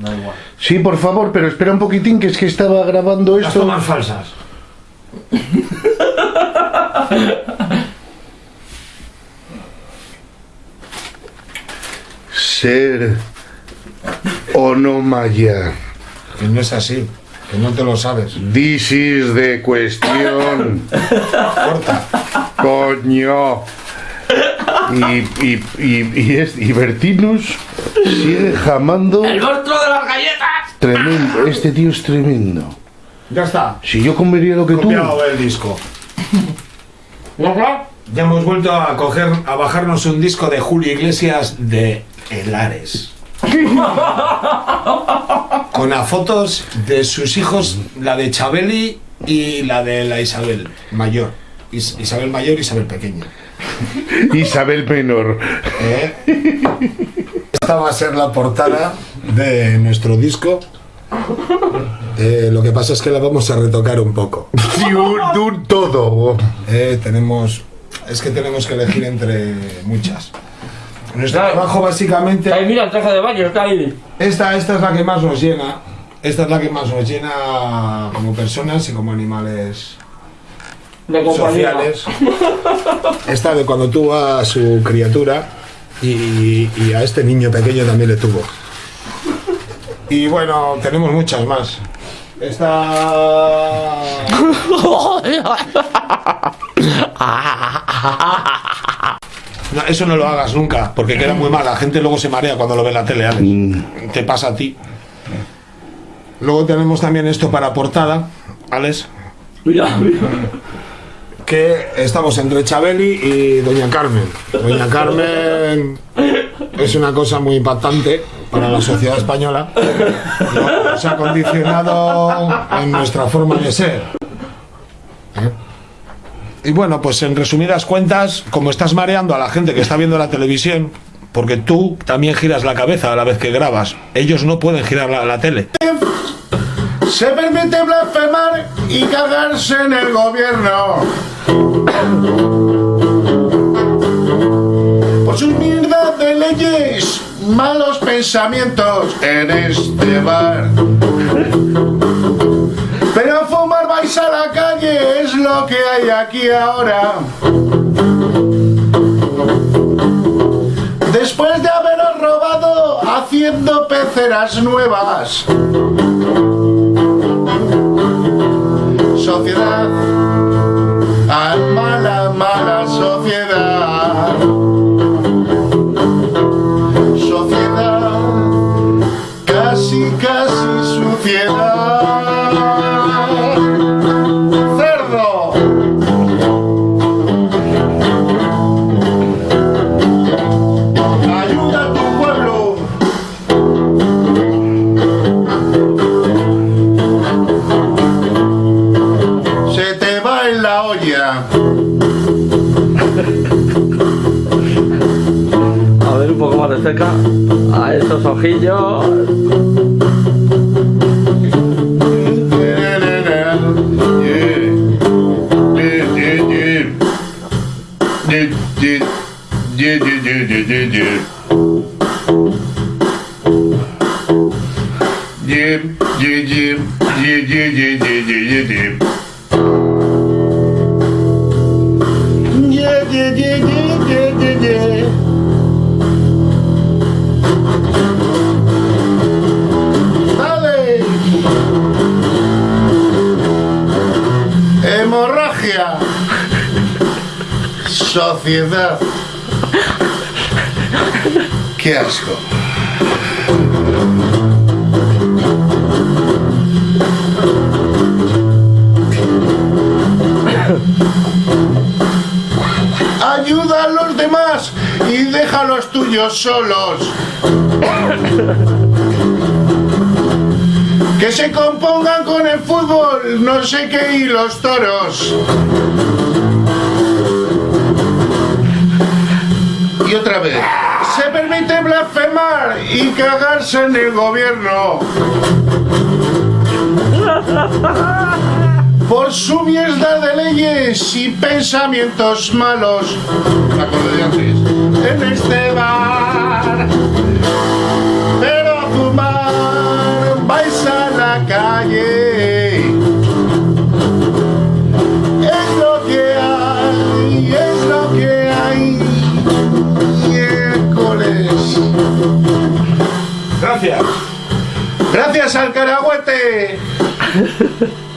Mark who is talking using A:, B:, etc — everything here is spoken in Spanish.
A: Da igual.
B: Sí, por favor, pero espera un poquitín que es que estaba grabando
A: Las
B: esto.
A: tomas falsas.
B: Ser o no maya.
A: Que no es así. Que no te lo sabes.
B: This is the question.
A: Corta.
B: Coño. Y, y, y, y, es, y Bertinus sigue jamando.
C: ¡El monstruo de las galletas!
B: Tremendo. Este tío es tremendo.
A: Ya está.
B: Si yo comería lo que tú.
A: Copiado el disco. Ya hemos vuelto a coger, a bajarnos un disco de Julio Iglesias de Helares. Con las fotos de sus hijos, la de Chabeli y la de la Isabel mayor. Is- Isabel mayor y Isabel pequeña.
B: Isabel Menor.
A: ¿Eh? Esta va a ser la portada de nuestro disco. Eh, lo que pasa es que la vamos a retocar un poco.
B: Sí, un, un todo.
A: Eh, tenemos. Es que tenemos que elegir entre muchas. Nuestro trabajo básicamente.
C: Ahí mira el traje de baño, está ahí.
A: Esta, esta es la que más nos llena. Esta es la que más nos llena como personas y como animales
C: De
A: sociales. Esta de cuando tuvo a su criatura y, y a este niño pequeño también le tuvo. Y bueno, tenemos muchas más. Esta. No, eso no lo hagas nunca, porque queda muy mal. La gente luego se marea cuando lo ve en la tele, Alex. Te pasa a ti. Luego tenemos también esto para portada, Alex,
C: Mira, mira.
A: Que estamos entre Chabeli y Doña Carmen. Doña Carmen es una cosa muy impactante para la sociedad española. ¿no? Nos ha condicionado en nuestra forma de ser. ¿Eh? Y bueno, pues en resumidas cuentas, como estás mareando a la gente que está viendo la televisión, porque tú también giras la cabeza a la vez que grabas, ellos no pueden girar la tele.
B: Se permite blasfemar y cagarse en el gobierno. Por sus mierdas de leyes, malos pensamientos en este bar. Pero a fumar vais a la calle, es lo que hay aquí ahora. Después de haberos robado haciendo peceras nuevas. Sociedad, a mala, mala sociedad. Sociedad, casi, casi suciedad. Cerdo.
C: De cerca. A esos ojillos.
B: Sociedad. Qué asco. Ayuda a los demás y deja a los tuyos solos. Que se compongan con el fútbol, no sé qué, y los toros. Cagarse en el gobierno. Por su mierda de leyes y pensamientos malos. Acordé de antes. En este bar. Pero a fumar. la calle.
A: Gracias.
B: Gracias al carahuete.